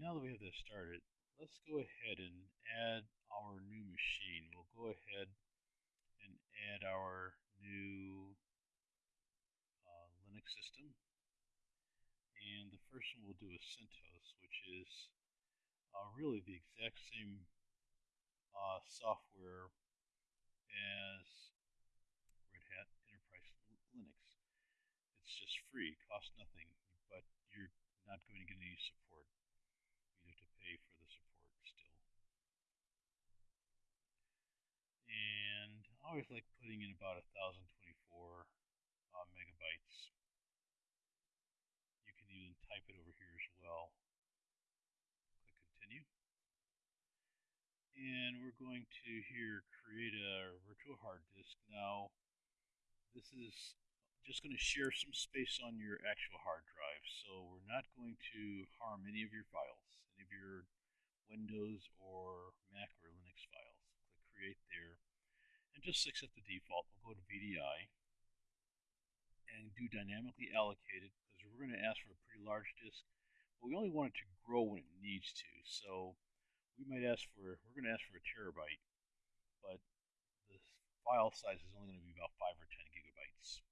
Now that we have this started, let's go ahead and add our new machine. We'll go ahead and add our new uh, Linux system. And the first one we'll do is CentOS, which is uh, really the exact same uh, software as Red Hat Enterprise Linux. It's just free, costs nothing, but you're not going to get any support. You have to pay for the support still. And I always like putting in about 1024 uh, megabytes. You can even type it over here as well. Click continue. And we're going to here create a virtual hard disk. Now, this is just going to share some space on your actual hard drive. So we're not going to harm any of your files, any of your Windows or Mac or Linux files. Click Create there. And just accept the default. We'll go to VDI and do dynamically allocated because we're going to ask for a pretty large disk. But we only want it to grow when it needs to. So we might ask for, we're going to ask for a terabyte, but the file size is only going to be about 5 or 10 gigabytes.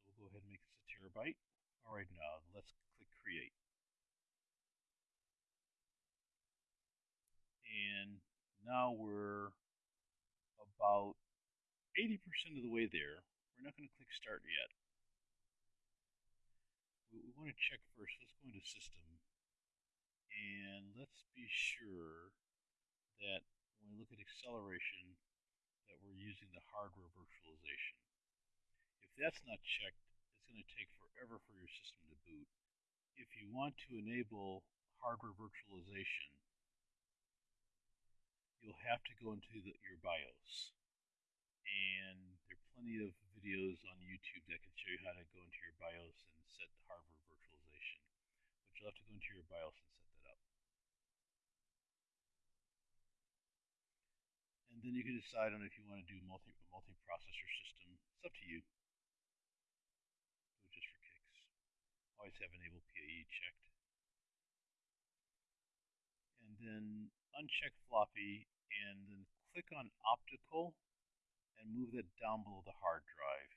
So we'll go ahead and make this a terabyte. All right, now let's click create. And now we're about 80% of the way there. We're not going to click start yet. We, we want to check first. Let's go into system and let's be sure that when we look at acceleration that we're using the hardware virtualization. If that's not checked, it's going to take forever for your system to boot. If you want to enable hardware virtualization, you'll have to go into the, your BIOS. And there are plenty of videos on YouTube that can show you how to go into your BIOS and set the hardware virtualization. But you'll have to go into your BIOS and set that up. And then you can decide on if you want to do multi multi-processor system. It's up to you. Just for kicks, always have enable PAE checked. Then uncheck floppy and then click on optical and move that down below the hard drive.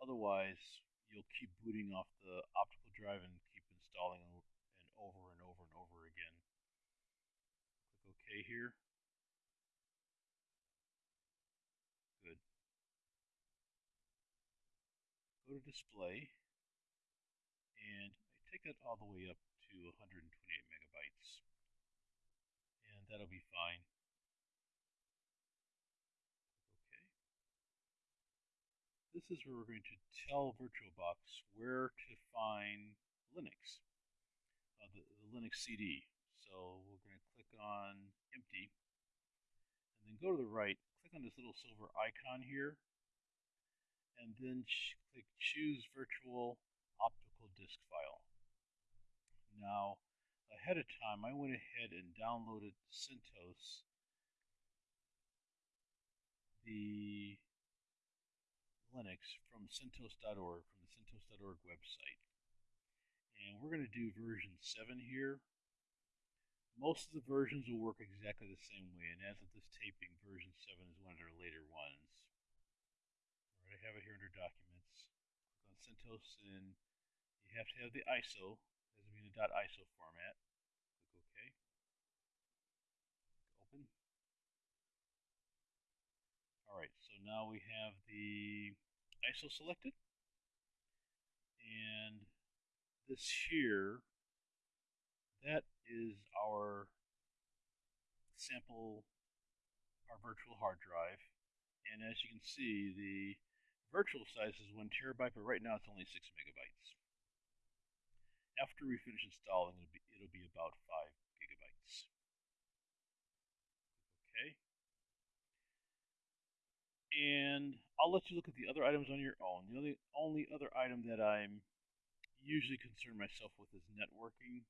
Otherwise, you'll keep booting off the optical drive and keep installing and over and over and over again. Click OK here. Good. Go to display and take it all the way up to 128 megabytes and that'll be fine. Okay. This is where we're going to tell VirtualBox where to find Linux uh, the, the Linux CD so we're going to click on empty and then go to the right click on this little silver icon here and then click choose virtual optical disk file. Now, ahead of time, I went ahead and downloaded CentOS, the Linux from CentOS.org, from the CentOS.org website. And we're going to do version 7 here. Most of the versions will work exactly the same way, and as of this taping, version 7 is one of their later ones. All right, I have it here under Documents. Click on CentOS and you have to have the ISO, as a .iso format. Click OK. Open. Alright, so now we have the ISO selected. And this here, that is our sample, our virtual hard drive. And as you can see, the virtual size is one terabyte, but right now it's only six megabytes. After we finish installing, it'll be, it'll be about 5 gigabytes. Okay. And I'll let you look at the other items on your own. The only, other item that I'm usually concern myself with is networking.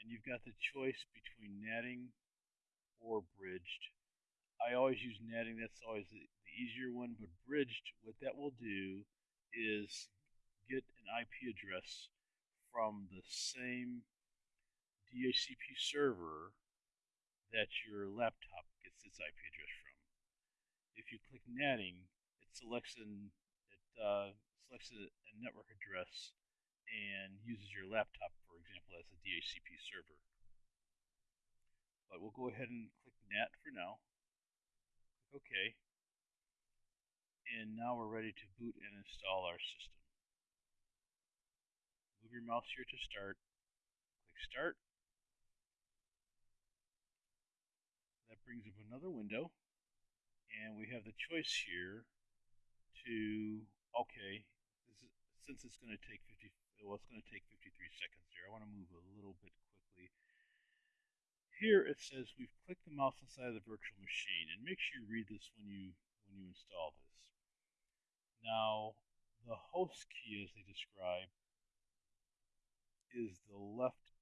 And you've got the choice between NATing or bridged. I always use NATing. that's always the, the easier one, but bridged, what that will do is get an IP address from the same DHCP server that your laptop gets its IP address from. If you click NATing, it selects an it uh, selects a, a network address and uses your laptop, for example, as a DHCP server. But we'll go ahead and click NAT for now. Click OK. And now we're ready to boot and install our system. Your mouse here to start. Click Start. That brings up another window. And we have the choice here to, okay, is, since it's going to take 50, well, it's going to take 53 seconds here. I want to move a little bit quickly. Here it says we've clicked the mouse inside of the virtual machine, and make sure you read this when you when you install this. Now, the host key, as they describe, is the left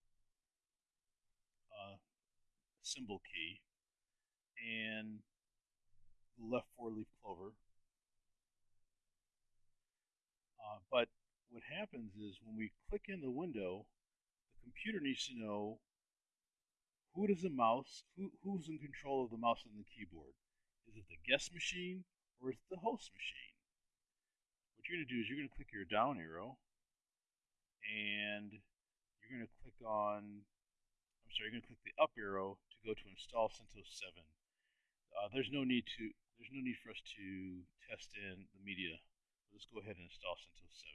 uh, symbol key, and left four-leaf clover. Uh, but what happens is when we click in the window, the computer needs to know who does the mouse, who, who's in control of the mouse and the keyboard. Is it the guest machine or is it the host machine? What you're going to do is you're going to click your down arrow and you're going to click on, I'm sorry, you're going to click the up arrow to go to install CentOS 7. Uh, there's no need to there's no need for us to test in the media. Let's go ahead and install CentOS 7.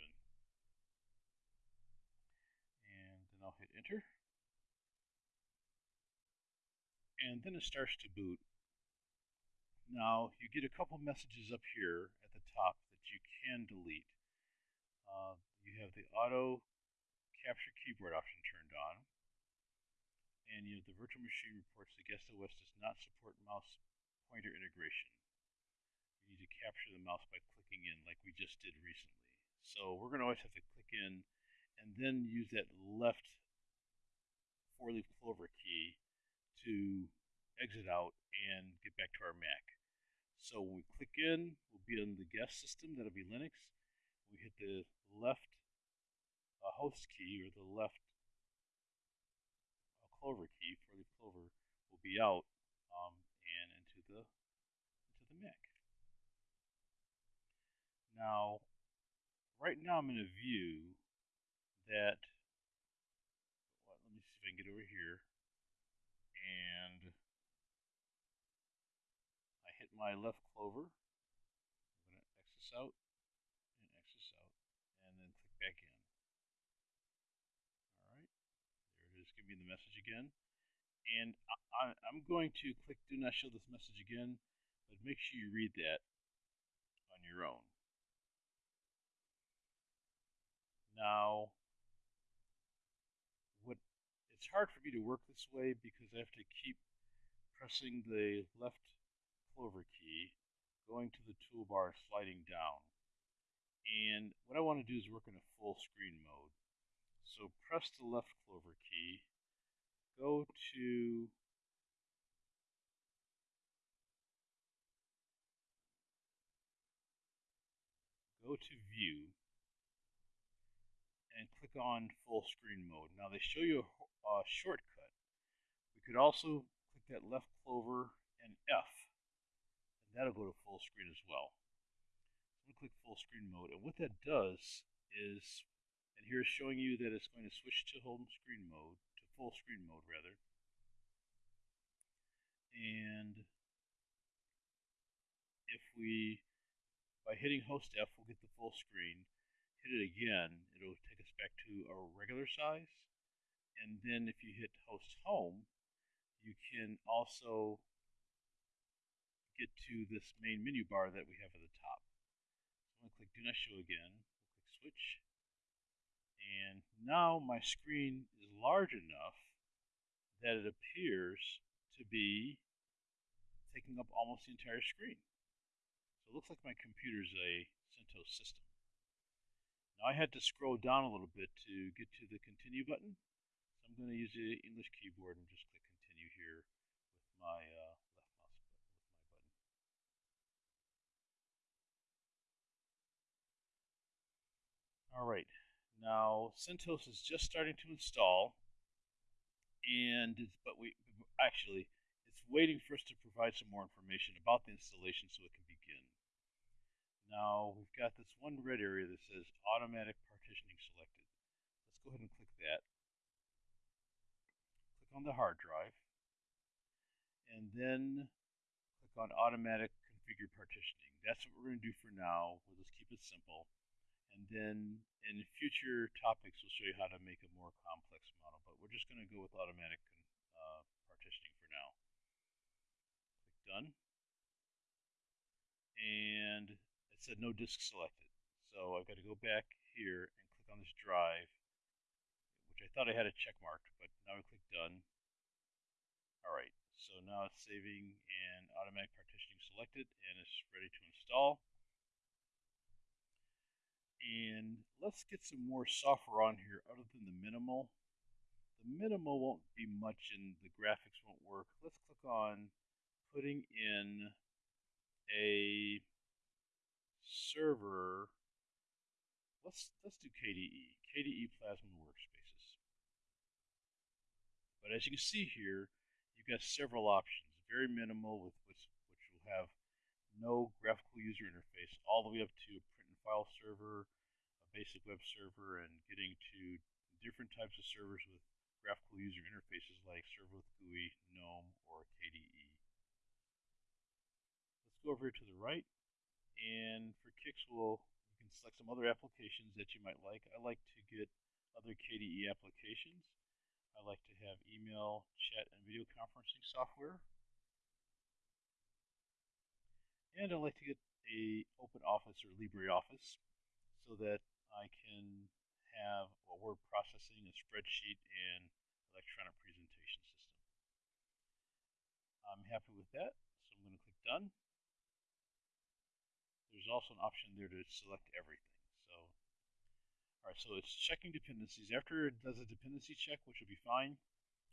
And then I'll hit enter. And then it starts to boot. Now you get a couple messages up here at the top that you can delete. Uh, you have the auto capture keyboard option turned on. And you know, the virtual machine reports the guest OS does not support mouse pointer integration. You need to capture the mouse by clicking in like we just did recently. So we're going to always have to click in and then use that left four-leaf clover key to exit out and get back to our Mac. So when we click in, we'll be on the guest system, that'll be Linux. We hit the left uh, host key or the left clover key, four-leaf clover, will be out um, and into the into the Mac. Now, right now I'm in a view that, well, let me see if I can get over here, and I hit my left clover. I'm going to X this out and X this out, and then click back in. All right, there it is, give me the message again. And I, am going to click do not show this message again, but make sure you read that on your own. Now, what it's hard for me to work this way because I have to keep pressing the left clover key, going to the toolbar, sliding down. And what I want to do is work in a full screen mode. So press the left clover key, go to go to view and click on full screen mode. Now they show you a, a shortcut. We could also click that left clover and F, and that'll go to full screen as well. I'm click full screen mode, and what that does is, and here is showing you that it's going to switch to home screen mode, full screen mode rather, and if we, by hitting host F, we'll get the full screen, hit it again, it'll take us back to our regular size. And then if you hit host home, you can also get to this main menu bar that we have at the top. So I'm going to click do not show again, we'll click switch. And now my screen is large enough that it appears to be taking up almost the entire screen. So it looks like my computer is a CentOS system. Now I had to scroll down a little bit to get to the continue button. So I'm going to use the English keyboard and just click continue here with my uh, left mouse button, with my button. All right. Now, CentOS is just starting to install, and but we actually it's waiting for us to provide some more information about the installation so it can begin. Now we've got this one red area that says automatic partitioning selected. Let's go ahead and click that. Click on the hard drive, and then click on automatic configure partitioning. That's what we're going to do for now. We'll just keep it simple. And then in future topics, we'll show you how to make a more complex model, but we're just going to go with automatic uh, partitioning for now. Click done. And it said no disk selected. So I've got to go back here and click on this drive, which I thought I had a check marked, but now I click done. All right, so now it's saving and automatic partitioning selected and it's ready to install. And let's get some more software on here other than the minimal. The minimal won't be much and the graphics won't work. Let's click on putting in a server. Let's let's do KDE, KDE Plasma Workspaces. But as you can see here, you've got several options. Very minimal with which, which will have no graphical user interface, all the way up to file server, a basic web server, and getting to different types of servers with graphical user interfaces like Server with GUI, GNOME, or KDE. Let's go over to the right, and for kicks, we'll, you can select some other applications that you might like. I like to get other KDE applications. I like to have email, chat, and video conferencing software. And I like to get a Open Office or LibreOffice so that I can have a word processing, a spreadsheet, and electronic presentation system. I'm happy with that, so I'm going to click Done. There's also an option there to select everything. So, all right, so it's checking dependencies. After it does a dependency check, which will be fine,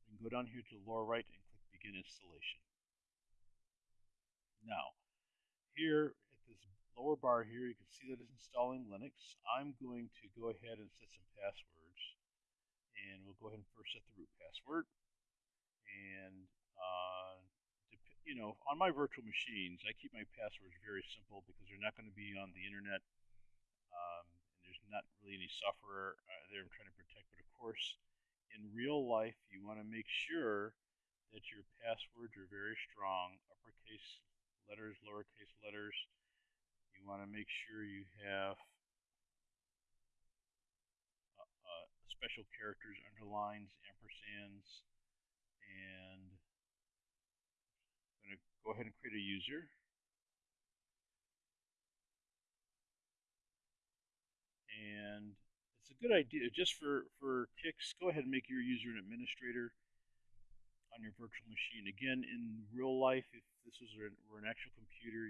we can go down here to the lower right and click Begin Installation. Now, here lower bar here, you can see that it's installing Linux. I'm going to go ahead and set some passwords. And we'll go ahead and first set the root password. And, uh, you know, on my virtual machines, I keep my passwords very simple because they're not going to be on the internet. Um, there's not really any software uh, there I'm trying to protect. But of course, in real life, you want to make sure that your passwords are very strong, uppercase letters, lowercase letters, you want to make sure you have uh, uh, special characters, underlines, ampersands, and I'm going to go ahead and create a user. And it's a good idea, just for, for kicks, go ahead and make your user an administrator on your virtual machine. Again, in real life, if this was an, were an actual computer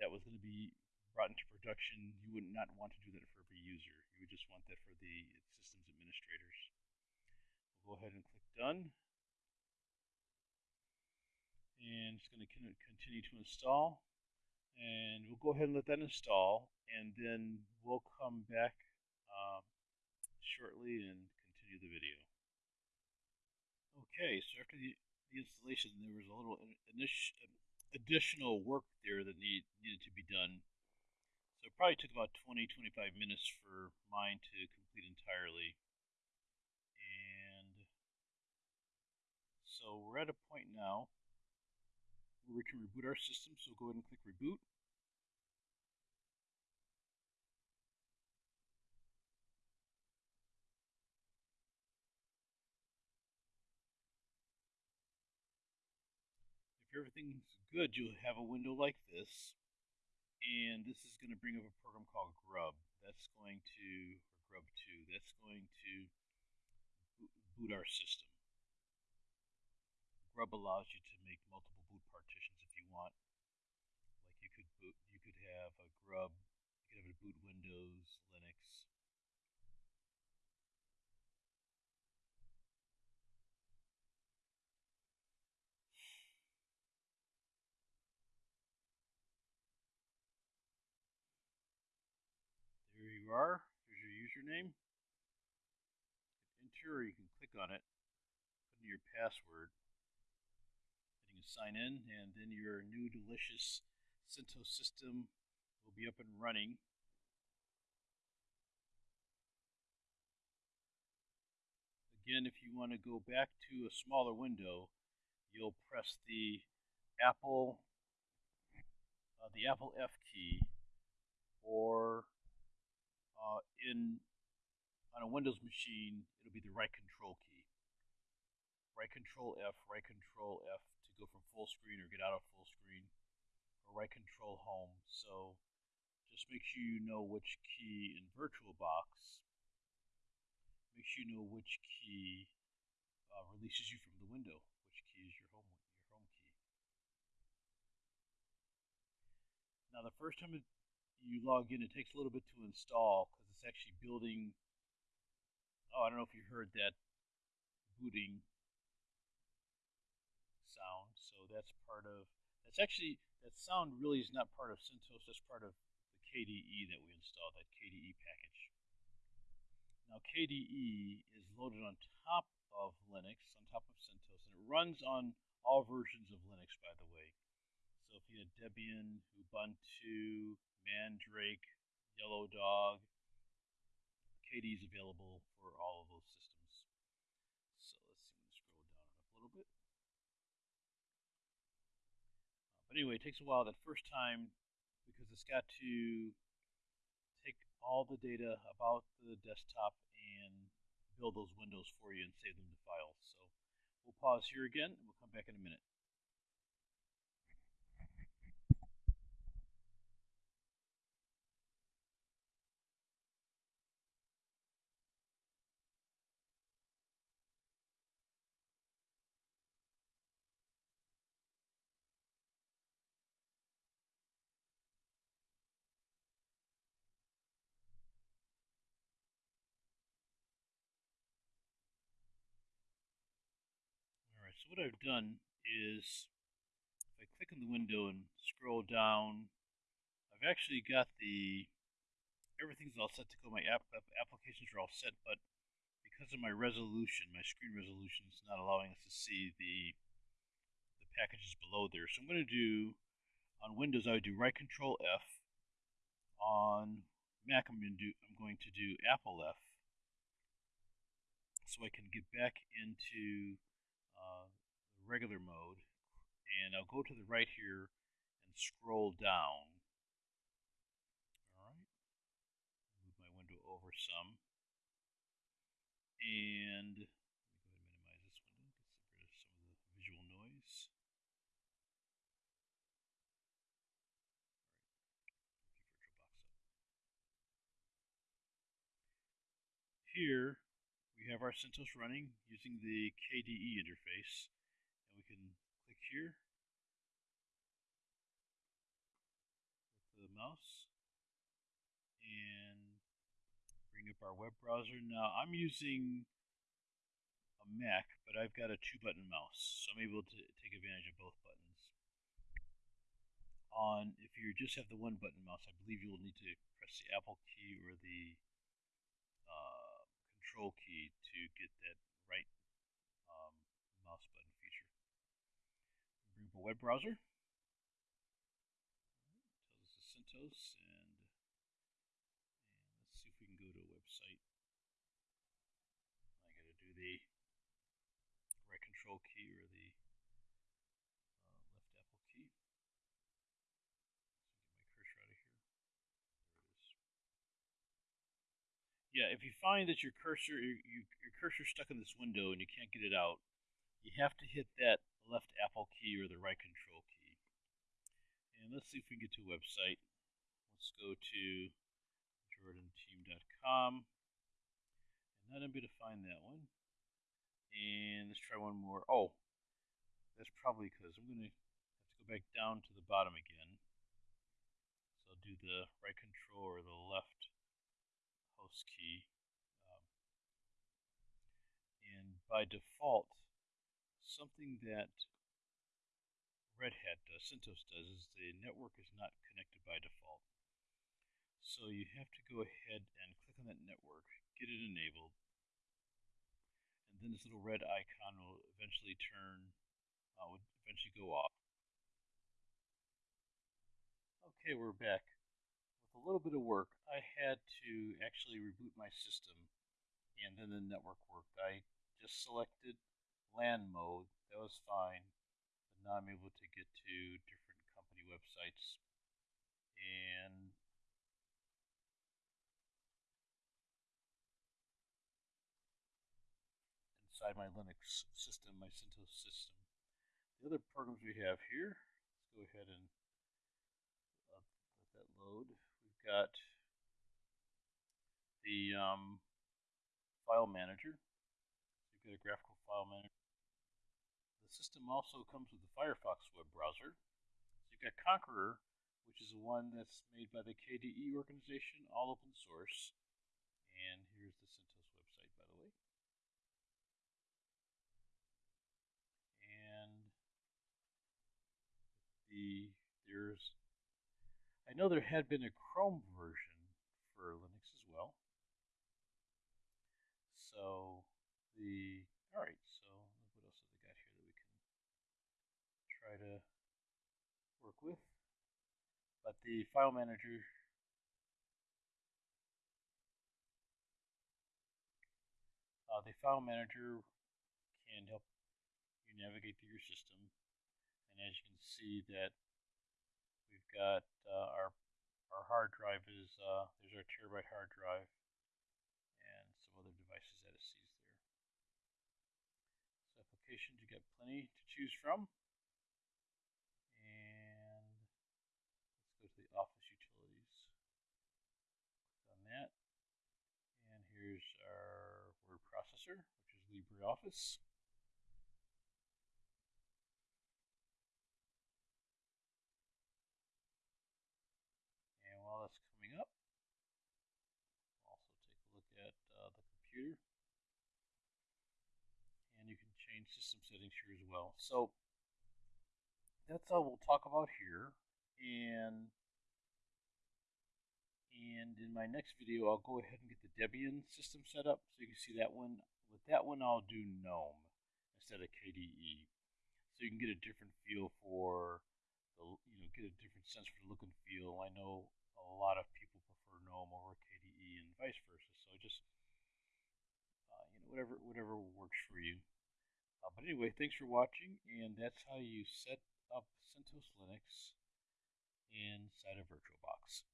that was going to be brought into production, you would not want to do that for every user. You would just want that for the systems administrators. We'll go ahead and click Done. And it's going to continue to install. And we'll go ahead and let that install. And then we'll come back uh, shortly and continue the video. Okay, so after the, the installation, there was a little additional work there that need, needed to be done. So it probably took about 20, 25 minutes for mine to complete entirely. And so we're at a point now where we can reboot our system. So go ahead and click reboot. If everything's good, you'll have a window like this and this is going to bring up a program called Grub. That's going to, or Grub2, that's going to boot our system. Grub allows you to make multiple boot partitions if you want. Like you could boot, you could have a Grub, you could have a boot Windows, Linux, are. Here's your username. secure, you can click on it, put in your password, and you can sign in, and then your new delicious CentOS system will be up and running. Again, if you want to go back to a smaller window, you'll press the Apple uh, the Apple F key or uh, in on a Windows machine, it'll be the right control key. Right control F, right control F to go from full screen or get out of full screen, or right control home. So just make sure you know which key in VirtualBox. Make sure you know which key uh, releases you from the window, which key is your home your home key. Now the first time you log in, it takes a little bit to install because it's actually building. Oh, I don't know if you heard that booting sound. So that's part of. That's actually that sound really is not part of CentOS. That's part of the KDE that we installed. That KDE package. Now KDE is loaded on top of Linux, on top of CentOS, and it runs on all versions of Linux, by the way. So if you had Debian, Ubuntu, Mandrake, Yellow Dog. KDE is available for all of those systems. So let's see, scroll down up a little bit. Uh, but anyway, it takes a while that first time because it's got to take all the data about the desktop and build those windows for you and save them to files. So we'll pause here again and we'll come back in a minute. so what I've done is if I click on the window and scroll down, I've actually got the everything's all set to go. My app, applications are all set, but because of my resolution, my screen resolution is not allowing us to see the the packages below there. So I'm going to do on Windows I would do right Control F. On Mac I'm going to do I'm going to do Apple F so I can get back into regular mode and I'll go to the right here and scroll down. Alright, move my window over some. And let me go ahead and minimize this window, get rid of some of the visual noise. Here we have our CentOS running using the KDE interface. And we can click here with the mouse and bring up our web browser. Now I'm using a Mac, but I've got a two button mouse, so I'm able to take advantage of both buttons. On if you just have the one button mouse, I believe you'll need to press the Apple key or the control key to get that right um, mouse button a web browser. Tells us CentOS and, and let's see if we can go to a website. I got to do the right control key or the uh left apple key. Yeah, if you find that your cursor your, your cursor stuck in this window and you can't get it out, you have to hit that left Apple key or the right control key. And let's see if we can get to a website. Let's go to jordanteam.com. And not able to find that one. And let's try one more. Oh, that's probably because I'm going to have to go back down to the bottom again. So I'll do the right control or the left host key. Um, and by default, something that Red Hat does, CentOS does, is the network is not connected by default. So you have to go ahead and click on that network, get it enabled, and then this little red icon will eventually turn, uh, would eventually go off. Okay, we're back. With a little bit of work, I had to actually reboot my system, and then the network worked. I just selected LAN mode, that was fine, but now I'm able to get to different company websites and inside my Linux system, my CentOS system. The other programs we have here, let's go ahead and let that load. We've got the um, file manager. So you've got a graphical file manager. System also comes with the Firefox web browser. So you've got Konqueror, which is the one that's made by the KDE organization, all open source. And here's the CentOS website, by the way. And the there's I know there had been a Chrome version for Linux as well. So the all right, so what else have they got here that we can try to work with? But the file manager. Uh, the file manager can help you navigate through your system. And as you can see that we've got uh, our our hard drive is uh, there's our terabyte hard drive and some other devices that it sees there. So applications you got plenty to choose from and let's go to the office utilities click on that and here's our word processor is LibreOffice while that's coming up. Also take a look at uh, the computer. And you can change system settings here as well. So that's all we'll talk about here. And and in my next video, I'll go ahead and get the Debian system set up so you can see that one. With that one, I'll do GNOME instead of KDE. So you can get a different feel for the, you know, get a different sense for the look and feel. I know a lot of people prefer GNOME over KDE and vice versa. So just uh, you know whatever whatever works for you. Uh, but anyway, thanks for watching, and that's how you set up CentOS Linux inside of VirtualBox.